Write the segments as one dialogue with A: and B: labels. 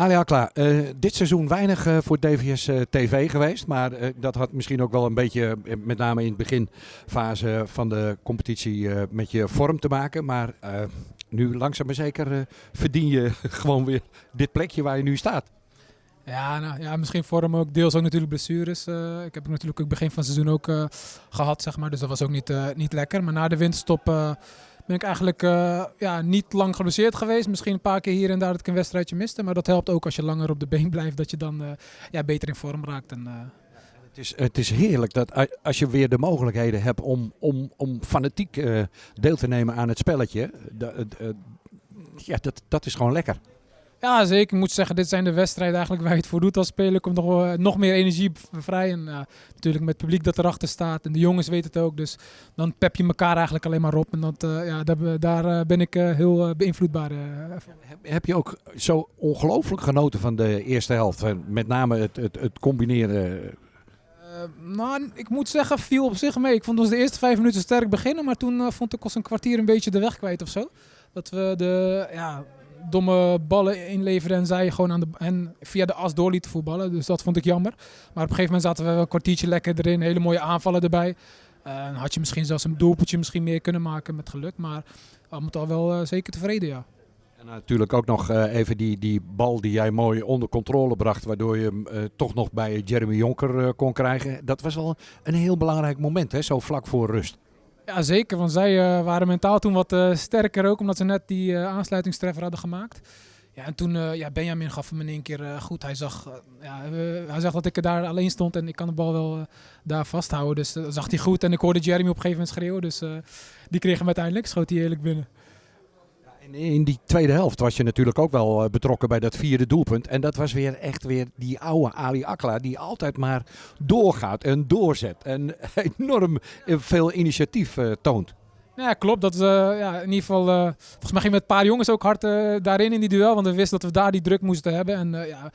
A: Ali Akla, eh, dit seizoen weinig eh, voor DVS eh, TV geweest. Maar dat had misschien ook wel een beetje, met name in het beginfase van de competitie, met je vorm te maken. Maar nu langzaam maar zeker verdien je gewoon weer dit plekje waar je nu staat.
B: Ja, nou, ja, misschien vorm ook deels ook natuurlijk blessures. Ik heb natuurlijk ook begin van het seizoen ook eh, gehad, zeg maar. Dus dat was ook niet, niet lekker. Maar na de winterstop eh, ben ik eigenlijk eh, ja, niet lang geblesseerd geweest. Misschien een paar keer hier en daar dat ik een wedstrijdje miste. Maar dat helpt ook als je langer op de been blijft, dat je dan eh, ja, beter in vorm raakt. En, eh,
A: Het is, het is heerlijk dat als je weer de mogelijkheden hebt om, om, om fanatiek deel te nemen aan het spelletje. ja, dat, dat is gewoon lekker.
B: Ja, zeker. Ik moet zeggen, dit zijn de wedstrijden eigenlijk waar je het voor doet als speler. Komt nog, wel- nog meer energie vrij. En ja, natuurlijk met het publiek dat erachter staat. En de jongens weten het ook. Dus dan pep je elkaar eigenlijk alleen maar op. En dat, eh, ja, daar, daar eh, ben ik eh, heel eh, beïnvloedbaar. eh, van.
A: Heb, je ook zo ongelooflijk genoten van de eerste helft? En Met name het, het, het combineren.
B: Eh, nou, ik moet zeggen, viel op zich mee. Ik vond ons de eerste vijf minuten sterk beginnen. Maar toen eh, vond ik ons een kwartier een beetje de weg kwijt of zo. Dat we de ja, domme ballen inleverden en zij gewoon aan de, en via de as door lieten voetballen. Dus dat vond ik jammer. Maar op een gegeven moment zaten we wel een kwartiertje lekker erin. Hele mooie aanvallen erbij. En had je misschien zelfs een doelpuntje misschien meer kunnen maken met geluk. Maar we moeten al wel eh, zeker tevreden, ja.
A: En natuurlijk ook nog eh, even die, die bal die jij mooi onder controle bracht. Waardoor je hem eh, toch nog bij Jeremy Jonker kon krijgen. Dat was wel een heel belangrijk moment, hè? zo vlak voor rust.
B: Ja, zeker. Want zij eh, waren mentaal toen wat eh, sterker ook, omdat ze net die eh, aansluitingstreffer hadden gemaakt. Ja, en toen, ja, Benjamin gaf hem in één keer goed. Hij zag, ja, hij zag dat ik er daar alleen stond en ik kan de bal wel daar vasthouden. Dus dat zag hij goed. En ik hoorde Jeremy op een gegeven moment schreeuwen. Dus die kreeg hem uiteindelijk, schoot hij eerlijk binnen.
A: In die tweede helft was je natuurlijk ook wel eh, betrokken bij dat vierde doelpunt. En dat was weer echt weer die oude Ali Akla die altijd maar doorgaat en doorzet. En enorm eh, veel initiatief eh, toont.
B: Ja, klopt. Dat, eh, ja, in ieder geval, volgens mij ging met een paar jongens ook hard daarin in die duel. Want we wisten dat we daar die druk moesten hebben. En ja,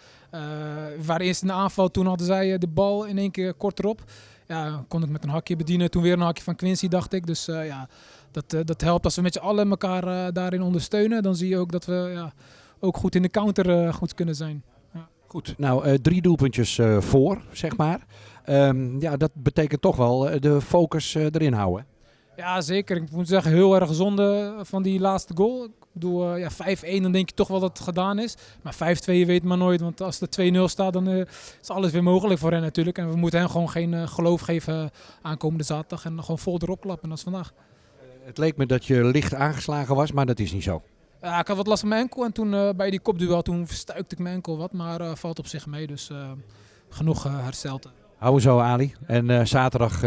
B: we waren eerst in de aanval. Toen hadden zij de bal in één keer kort erop. Ja, kon ik met een hakje bedienen. Toen weer een hakje van Quincy, dacht ik. Dus eh, ja, dat, eh, dat helpt als we met z'n allen elkaar eh, daarin ondersteunen. Dan zie je ook dat we ja, ook goed in de counter goed kunnen zijn.
A: Goed, nou drie doelpuntjes voor, zeg maar. Ehm, ja, dat betekent toch wel de focus erin houden.
B: Ja, zeker. Ik moet zeggen, heel erg zonde van die laatste goal. Ik bedoel, eh, ja, 5-1, dan denk je toch wel dat het gedaan is. Maar 5-2, je weet maar nooit. Want als er 2-0 staat, dan eh, is alles weer mogelijk voor hen natuurlijk. En we moeten hen gewoon geen eh, geloof geven aankomende zaterdag. En gewoon vol erop klappen, als vandaag.
A: Het leek me dat je licht aangeslagen was, maar dat is niet zo.
B: Ja, ik had wat last van mijn enkel. En toen bij die kopduel, toen verstuikte ik mijn enkel wat. Maar valt op zich mee, dus eh, genoeg hersteld.
A: Hou zo, Ali. En zaterdag,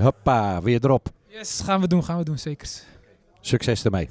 A: hoppa, weer erop.
B: Yes, gaan we doen, gaan we doen, zeker.
A: Succes ermee.